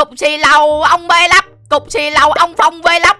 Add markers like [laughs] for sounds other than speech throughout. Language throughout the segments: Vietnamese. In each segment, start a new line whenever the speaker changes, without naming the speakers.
cục xì lầu, ông bê lắp cục xì lầu, ông phong bê vlog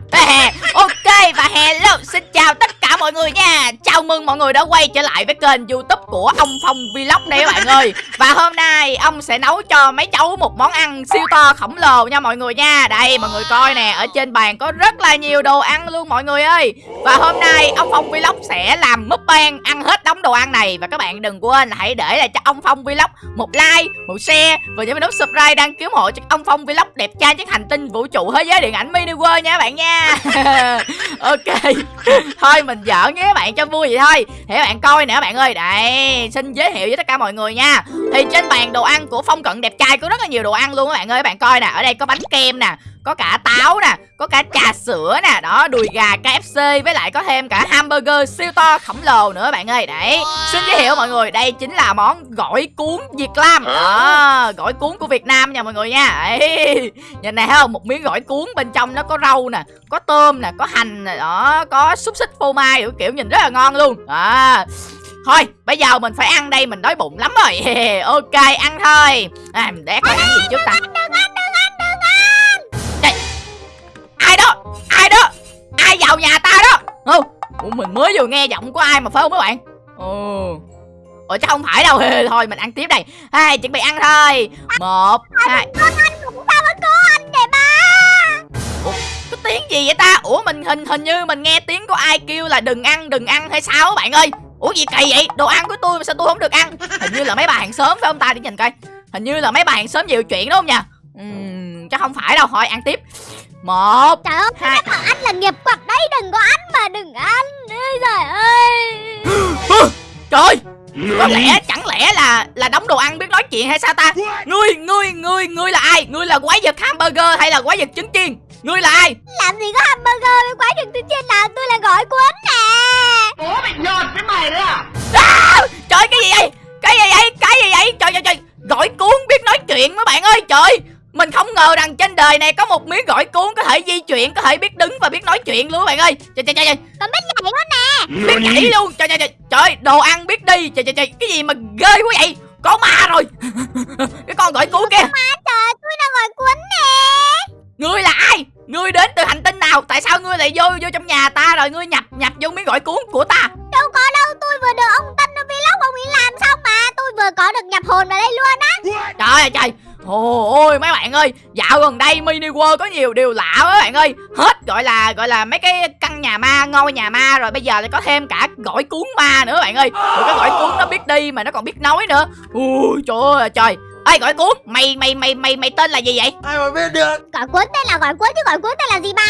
ok, và hello, xin chào tất mọi người nha. Chào mừng mọi người đã quay trở lại với kênh youtube của ông phong vlog đây các bạn ơi. Và hôm nay ông sẽ nấu cho mấy cháu một món ăn siêu to khổng lồ nha mọi người nha. Đây, mọi người coi nè, ở trên bàn có rất là nhiều đồ ăn luôn mọi người ơi. Và hôm nay ông phong vlog sẽ làm mukbang ăn hết đống đồ ăn này. Và các bạn đừng quên là hãy để lại cho ông phong vlog một like, một share. Và nhớ nút subscribe, đăng ký hộ cho ông phong vlog đẹp trai trên hành tinh vũ trụ thế giới điện ảnh mini world nha các bạn nha. [laughs] Ok, thôi mình giỡn với các bạn cho vui vậy thôi. Thì các bạn coi nè các bạn ơi. Đây, xin giới thiệu với tất cả mọi người nha. Thì trên bàn đồ ăn của phong cận đẹp trai có rất là nhiều đồ ăn luôn các bạn ơi. Các bạn coi nè, ở đây có bánh kem nè có cả táo nè có cả trà sữa nè. Đó đùi gà KFC với lại có thêm cả hamburger siêu to khổng lồ nữa bạn ơi. Đấy xin giới thiệu mọi người đây chính là món gỏi cuốn Việt Nam. Đó gỏi cuốn của Việt Nam nha mọi người nha. Đấy [laughs] nhìn này thấy không? Một miếng gỏi cuốn bên trong nó có rau nè có tôm nè có hành nè đó có xúc xích phô mai kiểu, nhìn rất là ngon luôn. Đó. Thôi bây giờ mình phải ăn đây Mình đói bụng lắm rồi. [laughs] Ok ăn thôi. À, Để coi ăn gì trước ta Ai vào nhà ta đó? Ừ. Ủa, Mình mới vừa nghe giọng của ai mà phải không các bạn? Ồ Ủa chắc không phải đâu. Thôi mình ăn tiếp đây. Hai chuẩn bị ăn thôi. Một Hai.
Con anh cũng sao với cô anh vậy ba.
Có tiếng gì vậy ta? Ủa mình hình hình như mình nghe tiếng của ai kêu là đừng ăn đừng ăn hay sao các bạn ơi? Ủa gì kỳ vậy? Đồ ăn của tôi mà sao tôi không được ăn? Hình như là mấy bà hàng xóm phải không ta? Để nhìn coi. Hình như là mấy bà hàng xóm nhiều chuyện đúng không nhỉ? Uhm, Chắc không phải đâu. Thôi ăn tiếp. Một
Trời ơi
Hai
là nghiệp quật đấy Đừng có ăn mà đừng ăn. Ôi Trời ơi.
Trời có lẽ chẳng lẽ là là đóng đồ ăn biết nói chuyện hay sao ta? Ngươi ngươi ngươi ngươi là ai? Ngươi là quái vật hamburger hay là quái vật trứng chiên? Ngươi là ai?
Làm gì có hamburger với quái đường từ trên nào? Tôi là gỏi cuốn nè.
Ủa mày nhột với mày đấy à?
À, Trời cái gì vậy? Cái gì vậy? Cái gì vậy? Trời trời trời. Gỏi cuốn biết nói chuyện mấy bạn ơi Trời mình không ngờ rằng trên đời này có một miếng gỏi cuốn có thể di chuyển, có thể biết đứng và biết nói chuyện luôn các bạn ơi. Trời trời trời.
Còn biết nhảy nữa nè.
Biết nhảy luôn. Trời trời trời. Trời, đồ ăn biết đi. Trời trời trời. Cái gì mà ghê quá vậy? Có ma rồi. [laughs] cái con gỏi cuốn kia.
Ma trời, tôi là gỏi cuốn nè.
Ngươi là ai? Ngươi đến từ hành tinh nào? Tại sao ngươi lại vô vô trong nhà ta rồi ngươi nhập nhập vô miếng gỏi cuốn của ta?
Đâu có đâu, tôi vừa được ông Tân ở vlog ông ấy làm xong mà Tôi vừa có được nhập hồn vào đây luôn á
Trời ơi trời Ôi ôi mấy bạn ơi, Dạo gần đây mini world có nhiều điều lạ quá bạn ơi. Hết, gọi là gọi là mấy cái căn nhà ma, ngôi nhà ma, Rồi bây giờ lại có thêm cả gỏi cuốn ma nữa bạn ơi. Rồi cái gỏi cuốn nó biết đi mà nó còn biết nói nữa. Ui, trời ơi, trời. Ê gọi cuốn. Mày mày mày mày mày tên là gì vậy?
Ai mà biết được?
Gỏi cuốn tên là gỏi cuốn chứ gỏi cuốn tên là gì ba?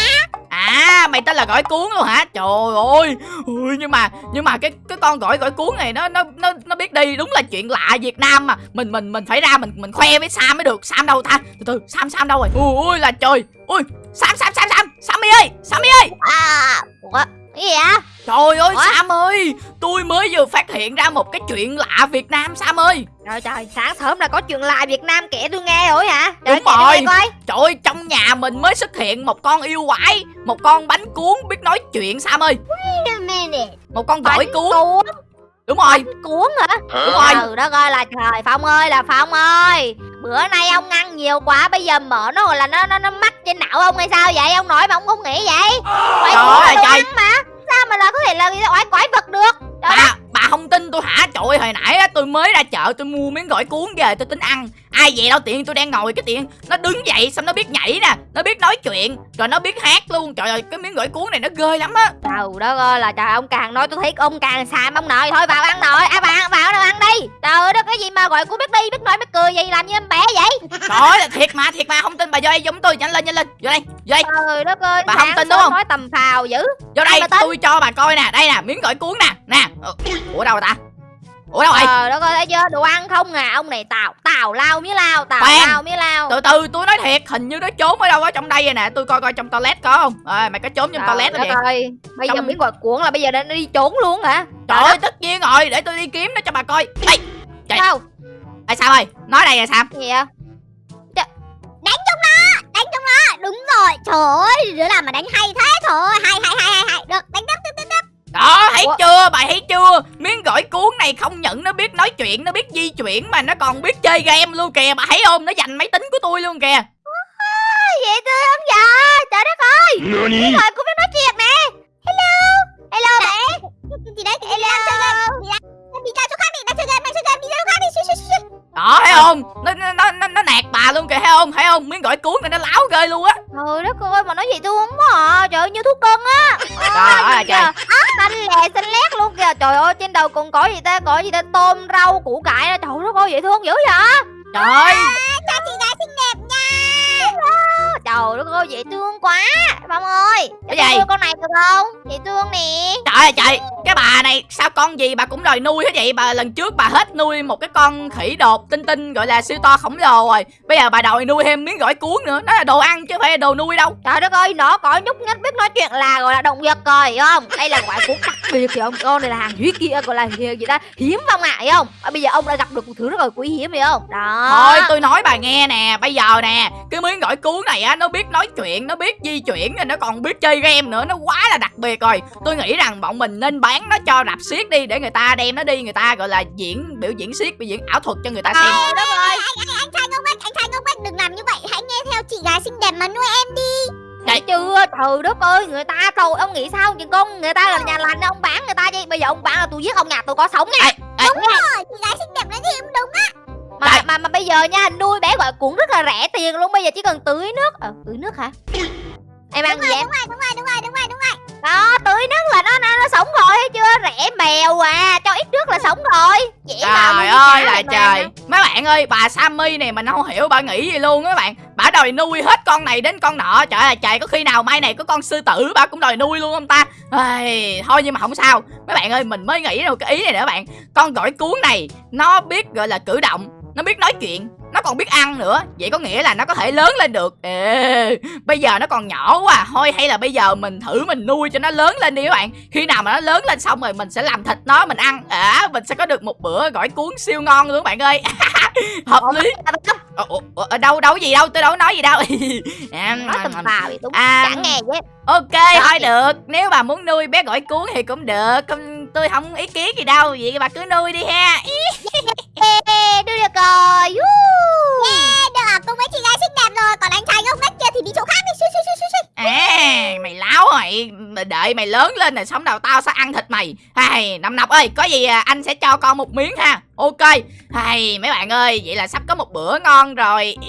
À mày tên là gỏi cuốn luôn hả? Trời ơi. Ui, Nhưng mà nhưng mà cái cái con gỏi gỏi cuốn này nó nó nó nó biết đi. Đúng là chuyện lạ Việt Nam mà. Mình mình mình phải ra mình mình khoe với Sam mới được. Sam đâu ta? Từ từ Sam Sam đâu rồi? Ui, ui là trời. Ui Sam Sam Sam Sam. Sammy ơi Sammy ơi.
À Ủa Cái gì vậy
Trời ơi
Ủa?
Sam ơi Tôi mới vừa phát hiện ra một cái chuyện lạ Việt Nam Sam ơi
Trời trời, sáng sớm là có chuyện lạ Việt Nam kể tôi nghe rồi hả? Trời
Đúng rồi.
coi.
Trời ơi trong nhà mình mới xuất hiện một con yêu quái Một con bánh cuốn biết nói chuyện Sam ơi
Wait a minute
Một con gỏi
Bánh
cuốn
cuốn,
Đúng rồi
cuốn hả?
Đúng rồi
Ừ đó coi là trời Phong ơi là Phong ơi. Bữa nay ông ăn nhiều quá bây giờ mở nó là nó nó nó mắc trên não ông hay sao vậy? Ông nói mà ông không nghĩ vậy. Cuốn
ơi,
là
trời.
ăn mà. Sao mà là có thể là quái quái vật được? Trời.
Bà, bà không tin tôi hả? Trời ơi, hồi nãy á, tôi mới ra chợ tôi mua miếng gỏi cuốn về tôi tính ăn Ai vậy đâu tiện tôi đang ngồi cái tiện Nó đứng dậy xong nó biết nhảy nè Nó biết nói chuyện Rồi nó biết hát luôn Trời ơi cái miếng gỏi cuốn này nó ghê lắm á
Trời đất ơi là trời ông càng nói tôi thấy ông càng xàm ông nội thôi vào ăn nội à vào vào đâu ăn đi trời ơi đó cái gì mà gọi cuốn biết đi biết nói biết cười gì làm như em bé vậy?
Trời ơi thiệt mà thiệt mà không tin bà vô đây giống tôi nhanh lên nhanh lên. Vô đây vô đây
trời đất ơi
Bà không tin đúng không?
nói tầm phào dữ.
Vô đây tôi cho bà coi nè Đây nè miếng gỏi cuốn nè Nè. Ủa đâu ta Ủa đâu rồi
trời đất ơi thấy chưa? Đồ ăn không à? Ông này tào tào lao mía lao tào
Khoan.
lao mía lao.
Từ từ tôi nói thiệt Hình như nó trốn ở đâu ở trong đây rồi nè. Tôi coi coi trong toilet có không? À, Mày có trốn trong
trời
toilet đó vậy
bây giờ
Trong-
miếng gọi cuốn là bây giờ nó đi trốn luôn hả?
Trời ơi tất nhiên rồi Để tôi đi kiếm nó cho bà coi. Ê Trời.
sao?
À, sao ơi? Nói đây là sao?
Gì vậy?
Đánh trong nó Đánh trong nó Đúng rồi Trời ơi Đứa nào mà đánh hay thế? Trời ơi Hay hay hay hay, hay. Được đánh tiếp tiếp tiếp
đó thấy
Ủa?
chưa? Bà thấy chưa? Miếng gỏi cuốn này không nhận nó biết nói chuyện nó biết di chuyển mà nó còn biết chơi game luôn kìa. Bà thấy không? Nó giành máy tính của tôi luôn kìa.
Vậy
tôi không giờ trời đất ơi. Cái thời cũng biết nói chuyện nè. Hello. Hello bạn
chị đấy chị hello. đi ra đi ra chỗ khác đi ra chơi game đang chơi game. Đi ra chỗ khác đi.
Đó thấy không? Nó nó nó nó, nạt bà luôn kìa thấy không? Thấy không? Miếng gỏi cuốn này nó láo ghê luôn á.
Trời đất ơi mà nói gì thương quá à. Trời ơi như thuốc cưng á.
Trời ơi là trời
Xanh lè xanh lét luôn kìa. Trời ơi trên đầu còn có gì ta? Có gì ta? Tôm rau củ cải đó. Trời đất ơi dễ thương dữ vậy?
Trời ơi.
Chào chị gái xinh đẹp nha.
Trời đất ơi dễ thương quá. Phong ơi
Cái
tôi
gì?
con này được không? Dễ thương nè.
Trời ơi trời cái bà này sao con gì bà cũng đòi nuôi hết vậy? Bà lần trước bà hết nuôi một cái con khỉ đột tinh tinh gọi là siêu to khổng lồ rồi. Bây giờ bà đòi nuôi thêm miếng gỏi cuốn nữa. Nó là đồ ăn chứ không phải là đồ nuôi đâu.
Trời đất ơi nó có nhúc nhích biết nói chuyện là gọi là động vật rồi hiểu không? Đây là quả cuốn đặc biệt hiểu không Con này là hàng hiếm kia gọi là gì ta? Hiếm phong ạ hiểu không? À, Bây giờ ông đã gặp được một thứ rất là quý hiếm hiểu không? Đó.
Thôi tôi nói bà nghe nè bây giờ nè cái miếng gỏi cuốn này á nó biết nói chuyện nó biết di chuyển rồi nó còn biết chơi game nữa nó quá là đặc biệt rồi. Tôi nghĩ rằng bọn mình nên bán nó cho rạp xiếc đi để người ta đem nó đi người ta gọi là diễn biểu diễn xiếc biểu diễn ảo thuật cho người ta xem.
Đất ơi
Anh, anh, anh trai ngốc nghếch, anh trai ngốc nghếch Đừng làm như vậy, hãy nghe theo chị gái xinh đẹp mà nuôi em đi.
Thấy chưa trời đất ơi người ta thôi ông nghĩ sao chứ con? Người ta là nhà lành ông bán người ta chứ bây giờ ông bán là tôi giết ông nhà tôi có sống nha.
Ê, ê,
Đúng rồi, chị gái xinh đẹp nói gì cũng đúng á.
Mà, mà mà bây giờ nha nuôi bé gọi cũng rất là rẻ tiền luôn bây giờ chỉ cần tưới nước ờ tưới nước hả? Em ăn
Đúng
gì
rồi,
em?
đúng rồi, đúng rồi, đúng
đó tưới nước là nó nó, nó sống rồi thấy chưa? Rẻ mèo à cho ít nước là sống rồi. Dễ
Trời ơi là
này mà.
trời Mấy bạn ơi bà Sammy này mình không hiểu bà nghĩ gì luôn á bạn. Bà đòi nuôi hết con này đến con nọ. Trời ơi trời có khi nào mai này có con sư tử bà cũng đòi nuôi luôn không ta? Ây, Thôi nhưng mà không sao. Mấy bạn ơi mình mới nghĩ một cái ý này nữa bạn. Con gỏi cuốn này nó biết gọi là cử động Nó biết nói chuyện nó còn biết ăn nữa. Vậy có nghĩa là nó có thể lớn lên được. Ê, bây giờ nó còn nhỏ quá à. thôi hay là bây giờ mình thử mình nuôi cho nó lớn lên đi các bạn. Khi nào mà nó lớn lên xong rồi mình sẽ làm thịt nó mình ăn. À mình sẽ có được một bữa gỏi cuốn siêu ngon luôn các bạn ơi. [laughs] Hợp lý. ở đâu đâu gì đâu tôi đâu nói gì đâu. [laughs] À,
chứ
ok thôi được. Nếu bà muốn nuôi bé gỏi cuốn thì cũng được tôi không ý kiến gì đâu vậy bà cứ nuôi đi ha.
Ê, đưa [laughs] được rồi Woo.
Yeah, được, cùng với chị gái xinh đẹp rồi. Còn anh trai ngốc nghếch kia thì đi chỗ khác đi. Xui, xui, xui, xui, xui.
À mày láo mày Mày đợi mày lớn lên rồi sống nào tao sẽ ăn thịt mày. Hay Năm Nọc ơi có gì à, anh sẽ cho con một miếng ha. Ok. Hay mấy bạn ơi vậy là sắp có một bữa ngon rồi [laughs]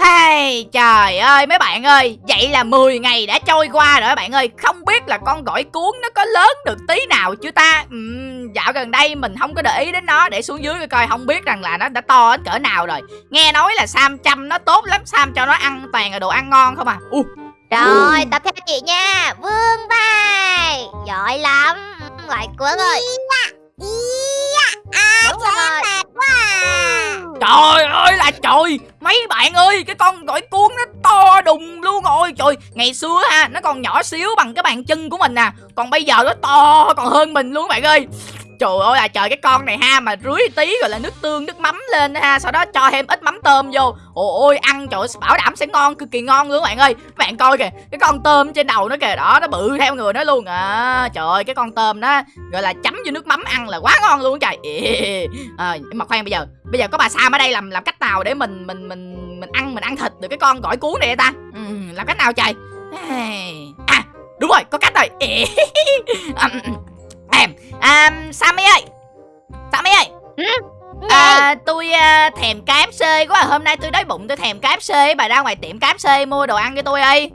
Hay trời ơi mấy bạn ơi Vậy là 10 ngày đã trôi qua rồi các bạn ơi. Không biết là con gỏi cuốn nó có lớn được tí nào chưa ta? Ừm, Dạo gần đây mình không có để ý đến nó Để xuống dưới coi coi không biết rằng là nó đã to đến cỡ nào rồi. Nghe nói là Sam chăm nó tốt lắm Sam cho nó ăn toàn là đồ ăn ngon không à? Uh,
Rồi tập theo chị nha. Vương vai Giỏi lắm. Lại cuốn ơi
Ý à,
Đúng
em
rồi.
mệt quá à.
Trời ơi là trời Mấy bạn ơi, cái con gỏi cuốn nó to đùng luôn rồi. Trời, ngày xưa ha, Nó còn nhỏ xíu bằng cái bàn chân của mình nè. Còn bây giờ nó to còn hơn mình luôn, các bạn ơi. Trời ơi là trời cái con này ha Mà rưới tí rồi là nước tương nước mắm lên ha Sau đó cho thêm ít mắm tôm vô. Ôi ôi ăn trời ơi, bảo đảm sẽ ngon cực kỳ ngon luôn các bạn ơi. Các bạn coi kìa Cái con tôm trên đầu nó kìa đó Nó bự theo người nó luôn. À Trời ơi cái con tôm đó Gọi là chấm vô nước mắm ăn là quá ngon luôn trời. À, mà khoan bây giờ bây giờ có bà Sam ở đây làm làm cách nào để mình mình mình mình ăn mình ăn thịt được cái con gỏi cuốn này ta? Ừ, làm cách nào trời? À đúng rồi có cách rồi. À, [laughs] à, à, Sammy ơi. Sammy ơi. À, tôi à, thèm KFC quá. À. hôm nay tôi đói bụng tôi thèm KFC bà ra ngoài tiệm KFC mua đồ ăn cho tôi đi.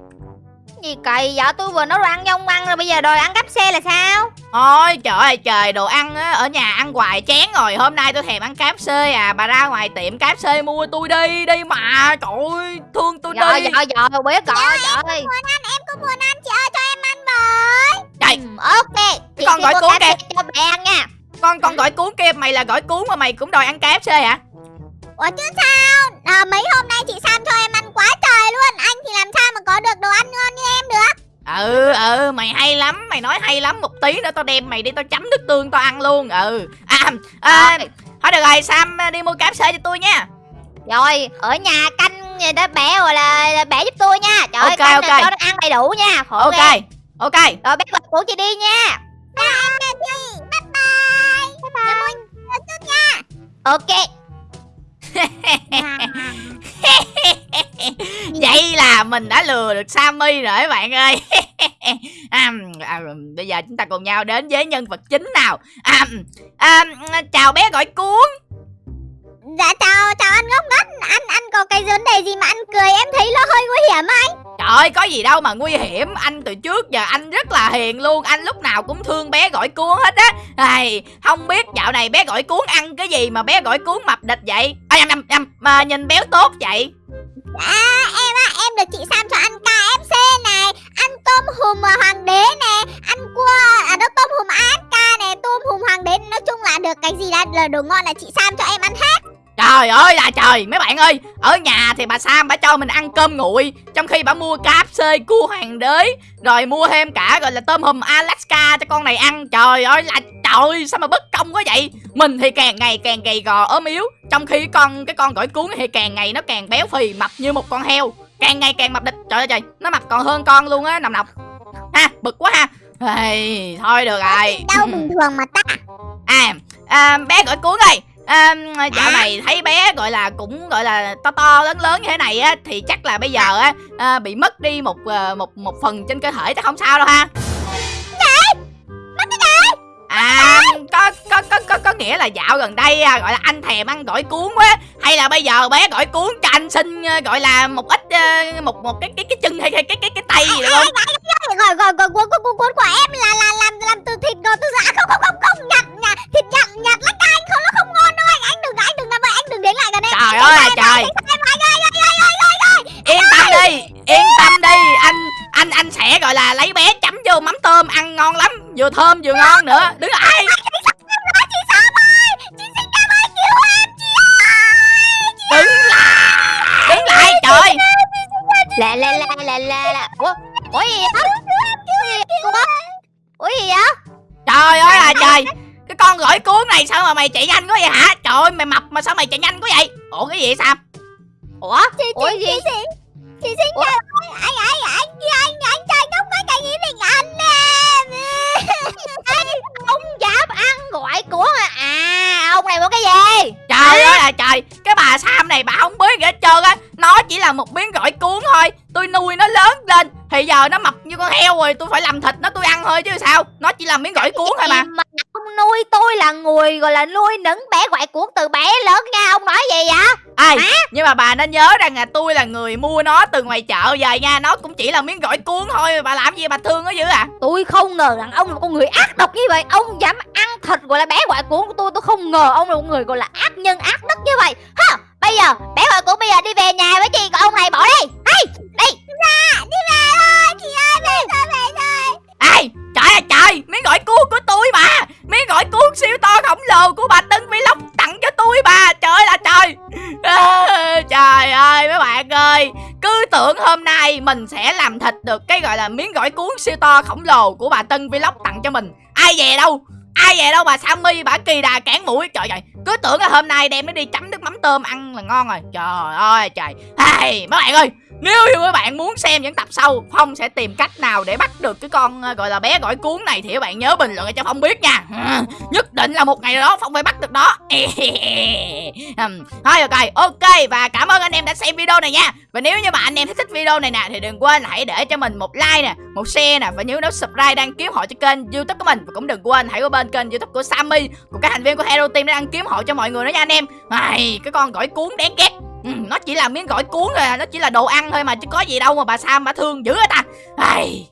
Gì kỳ vậy? Tôi vừa nói đồ ăn cho ông ăn rồi Bây giờ đòi ăn xe là sao?
Ôi trời ơi trời. Đồ ăn á, ở nhà ăn hoài chán rồi. Hôm nay tôi thèm ăn KFC à. Bà ra ngoài tiệm KFC mua tôi đi Đi mà. Trời ơi thương tôi
Rồi
đi.
rồi rồi biết rồi trời ơi
Muốn ăn, em cũng muốn ăn Chị ơi cho em ăn với
Trời
Ừ, Ok. Chị
con gọi cuốn
phê cho bé ăn nha.
Con con gỏi cuốn kia mày là gỏi cuốn mà mày cũng đòi ăn KFC hả?
Ủa chứ sao? À, Mấy hôm nay chị Sam cho em ăn quá trời luôn. Anh thì làm sao mà có được đồ ăn ngon như em được?
Ừ ừ mày hay lắm. Mày nói hay lắm. Một tí nữa tao đem mày đi tao chấm nước tương tao ăn luôn. Ừ. À, à thôi được rồi Sam đi mua KFC cho tôi nha.
Rồi ở nhà canh người đó bé rồi là, là bé giúp tôi nha. Trời ơi
Ok,
canh
ok.
là cho nó ăn đầy đủ nha. Khổ
Ok.
ghê.
Ok
Rồi bé gọi cuốn chị đi nha.
Bye em nè chị Bye bye. Bye bye. Mua nhớ chút nha.
Ok. [laughs]
Vậy là mình đã lừa được Sammy rồi các bạn ơi. [laughs] À, à, Bây giờ chúng ta cùng nhau đến với nhân vật chính nào. À, à, Chào bé gọi cuốn
Dạ chào, chào anh ngốc nghếch. Anh anh có cái vấn đề gì mà anh cười em thấy nó hơi nguy hiểm anh.
Trời ơi có gì đâu mà nguy hiểm. Anh từ trước giờ anh rất là hiền luôn. Anh lúc nào cũng thương bé gọi cuốn hết á. Ai, Không biết dạo này bé gọi cuốn ăn cái gì mà bé gọi cuốn mập địch vậy? À, nhầm, nhầm, nhầm, mà nhìn béo tốt vậy.
À em á, em được chị Sam cho ăn KFC này Ăn tôm hùm à, hoàng đế nè Ăn cua, à đó tôm hùm AFK nè Tôm hùm hoàng đế. Nói chung là được cái gì là, là đồ ngon là chị Sam cho em ăn hết
Trời ơi là trời. Mấy bạn ơi Ở nhà thì bà Sam bà cho mình ăn cơm nguội Trong khi bà mua KFC cua hoàng đế Rồi mua thêm cả gọi là tôm hùm Alaska cho con này ăn. Trời ơi là trời sao mà bất công quá vậy? Mình thì càng ngày càng gầy gò ốm yếu Trong khi con cái con gỏi cuốn thì càng ngày nó càng béo phì mập như một con heo. Càng ngày càng mập địch. Trời ơi trời Nó mập còn hơn con luôn á nằm nọc. Ha bực quá ha. Ê, Thôi được rồi.
Đau bình thường mà ta?
À, à bé gỏi cuốn ơi à, dạo này thấy bé gọi là cũng gọi là to to lớn lớn như thế này á thì chắc là bây giờ á à, bị mất đi một à, một một phần trên cơ thể chắc không sao đâu ha. À có có có có có nghĩa là dạo gần đây à, gọi là anh thèm ăn gỏi cuốn quá hay là bây giờ bé gỏi cuốn cho anh xin à, gọi là một ít à, một một cái cái cái chân hay cái cái cái cái tay gì được không?
Rồi rồi rồi cuốn cuốn cuốn của em là là làm làm từ thịt rồi từ dạ không không không không nhặt nhặt thịt nhặt nhặt lách anh
trời ơi là trời. yên tâm đi yên tâm đi. Anh anh anh sẽ gọi là lấy bé chấm vô mắm tôm ăn ngon lắm. Vừa thơm vừa ngon nữa. Đứng lại
ơi
đứng lại đứng lại trời.
Lẹ lẹ lẹ lẹ lẹ lẹ. Ủa Ủa gì vậy? Ủa gì vậy?
Trời ơi là trời con gỏi cuốn này sao mà mày chạy nhanh quá vậy hả? Trời ơi mày mập mà sao mày chạy nhanh quá vậy? Ủa cái gì vậy sam
Ủa?
Chị
Ủa
chị
gì?
chị xin chị xin cảm ơn anh anh anh anh anh trai ngốc cái cái gì mình anh em [laughs]
Ông dám ăn gọi của à. À ông này muốn cái gì?
Trời ơi là trời cái bà sam này bà không biết gì hết trơn á. Nó chỉ là một miếng gỏi cuốn thôi. Tôi nuôi nó lớn lên thì giờ nó mập như con heo rồi tôi phải làm thịt nó tôi ăn thôi chứ sao? Nó chỉ là miếng gỏi cuốn thôi mà
mà nuôi tôi là người gọi là nuôi nấng bé gọi cuốn từ bé lớn nha Ông nói gì vậy?
Ai nhưng mà bà nên nhớ rằng là tôi là người mua nó từ ngoài chợ về nha nó cũng chỉ là miếng gỏi cuốn thôi bà làm gì bà thương nó dữ à?
Tôi không ngờ rằng ông là một con người ác độc như vậy Ông dám ăn thịt gọi là bé gọi cuốn của tôi Tôi không ngờ ông là một người gọi là ác nhân ác đức như vậy. Ha Bây giờ bé gọi cuốn bây giờ đi về nhà với chị Còn ông này bỏ đi. Hay đi.
Đi về thôi chị
mình sẽ làm thịt được cái gọi là miếng gỏi cuốn siêu to khổng lồ của bà Tân Vlog tặng cho mình. Ai về đâu? Ai về đâu bà Sammy bà kỳ đà cản mũi. Trời ơi cứ tưởng là hôm nay đem nó đi chấm nước mắm tôm ăn là ngon rồi. Trời ơi trời. Hey, mấy bạn ơi nếu như các bạn muốn xem những tập sau Phong sẽ tìm cách nào để bắt được cái con ờ, gọi là bé gỏi cuốn này Thì các bạn nhớ bình luận cho Phong biết nha. [laughs] Nhất định là một ngày đó Phong phải bắt được đó [laughs] Thôi ok ok Và cảm ơn anh em đã xem video này nha. Và nếu như mà anh em thích video này nè Thì đừng quên hãy để cho mình một like nè Một share nè Và nhớ nút subscribe đăng ký họ cho kênh youtube của mình Và cũng đừng quên hãy qua bên kênh youtube của Sammy Của các thành viên của Hero Team để ăn kiếm họ cho mọi người nữa nha anh em. Này, Cái con gỏi cuốn đáng ghét. Ừ, nó chỉ là miếng gỏi cuốn rồi à, nó chỉ là đồ ăn thôi mà chứ có gì đâu mà bà Sam bà thương dữ hết ta. Ai,